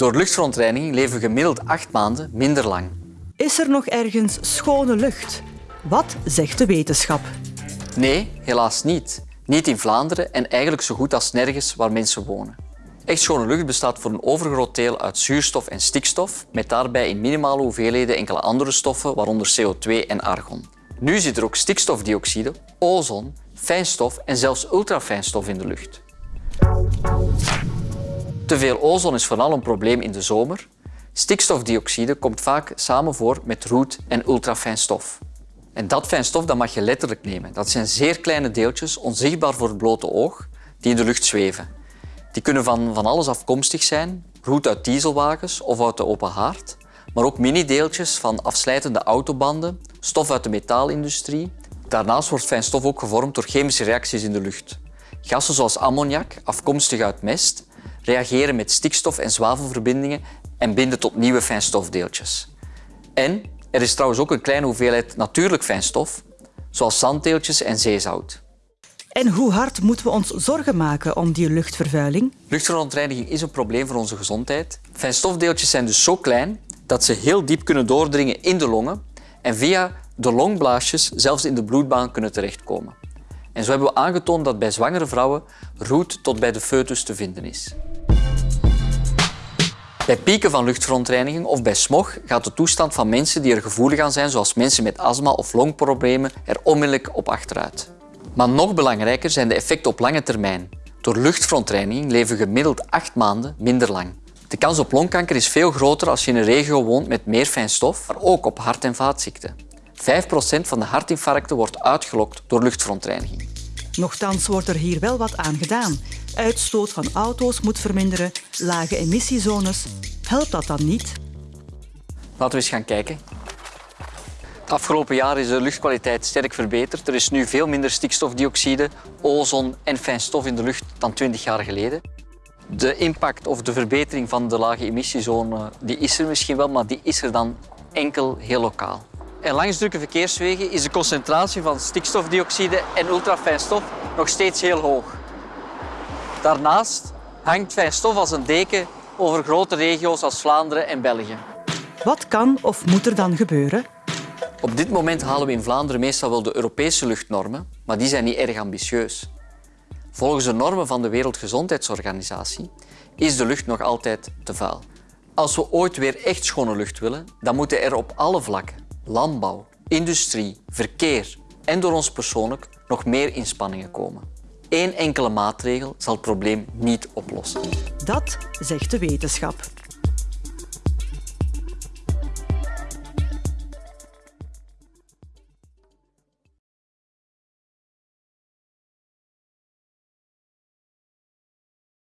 Door luchtverontreiniging leven we gemiddeld acht maanden minder lang. Is er nog ergens schone lucht? Wat zegt de wetenschap? Nee, helaas niet. Niet in Vlaanderen en eigenlijk zo goed als nergens waar mensen wonen. Echt schone lucht bestaat voor een overgroot deel uit zuurstof en stikstof, met daarbij in minimale hoeveelheden enkele andere stoffen, waaronder CO2 en argon. Nu zit er ook stikstofdioxide, ozon, fijnstof en zelfs ultrafijnstof in de lucht. Te veel ozon is vooral een probleem in de zomer. Stikstofdioxide komt vaak samen voor met roet en ultrafijn stof. En dat fijn stof dat mag je letterlijk nemen. Dat zijn zeer kleine deeltjes, onzichtbaar voor het blote oog, die in de lucht zweven. Die kunnen van, van alles afkomstig zijn, roet uit dieselwagens of uit de open haard, maar ook mini-deeltjes van afslijtende autobanden, stof uit de metaalindustrie. Daarnaast wordt fijn stof ook gevormd door chemische reacties in de lucht. Gassen zoals ammoniak, afkomstig uit mest, reageren met stikstof- en zwavelverbindingen en binden tot nieuwe fijnstofdeeltjes. En er is trouwens ook een kleine hoeveelheid natuurlijk fijnstof, zoals zanddeeltjes en zeezout. En hoe hard moeten we ons zorgen maken om die luchtvervuiling? Luchtverontreiniging is een probleem voor onze gezondheid. Fijnstofdeeltjes zijn dus zo klein dat ze heel diep kunnen doordringen in de longen en via de longblaasjes zelfs in de bloedbaan kunnen terechtkomen. En zo hebben we aangetoond dat bij zwangere vrouwen roet tot bij de foetus te vinden is. Bij pieken van luchtverontreiniging of bij smog gaat de toestand van mensen die er gevoelig aan zijn, zoals mensen met astma of longproblemen, er onmiddellijk op achteruit. Maar nog belangrijker zijn de effecten op lange termijn. Door luchtverontreiniging leven gemiddeld acht maanden minder lang. De kans op longkanker is veel groter als je in een regio woont met meer fijn stof, maar ook op hart- en vaatziekten. 5% van de hartinfarcten wordt uitgelokt door luchtverontreiniging. Nochtans wordt er hier wel wat aan gedaan. Uitstoot van auto's moet verminderen, lage emissiezones. Helpt dat dan niet? Laten we eens gaan kijken. Het afgelopen jaar is de luchtkwaliteit sterk verbeterd. Er is nu veel minder stikstofdioxide, ozon en fijn stof in de lucht dan 20 jaar geleden. De impact of de verbetering van de lage emissiezone die is er misschien wel, maar die is er dan enkel heel lokaal. En langs drukke verkeerswegen is de concentratie van stikstofdioxide en ultrafijn stof nog steeds heel hoog. Daarnaast hangt fijn stof als een deken over grote regio's als Vlaanderen en België. Wat kan of moet er dan gebeuren? Op dit moment halen we in Vlaanderen meestal wel de Europese luchtnormen, maar die zijn niet erg ambitieus. Volgens de normen van de Wereldgezondheidsorganisatie is de lucht nog altijd te vuil. Als we ooit weer echt schone lucht willen, dan moeten er op alle vlakken, landbouw, industrie, verkeer en door ons persoonlijk nog meer inspanningen komen. Eén enkele maatregel zal het probleem niet oplossen. Dat zegt de wetenschap.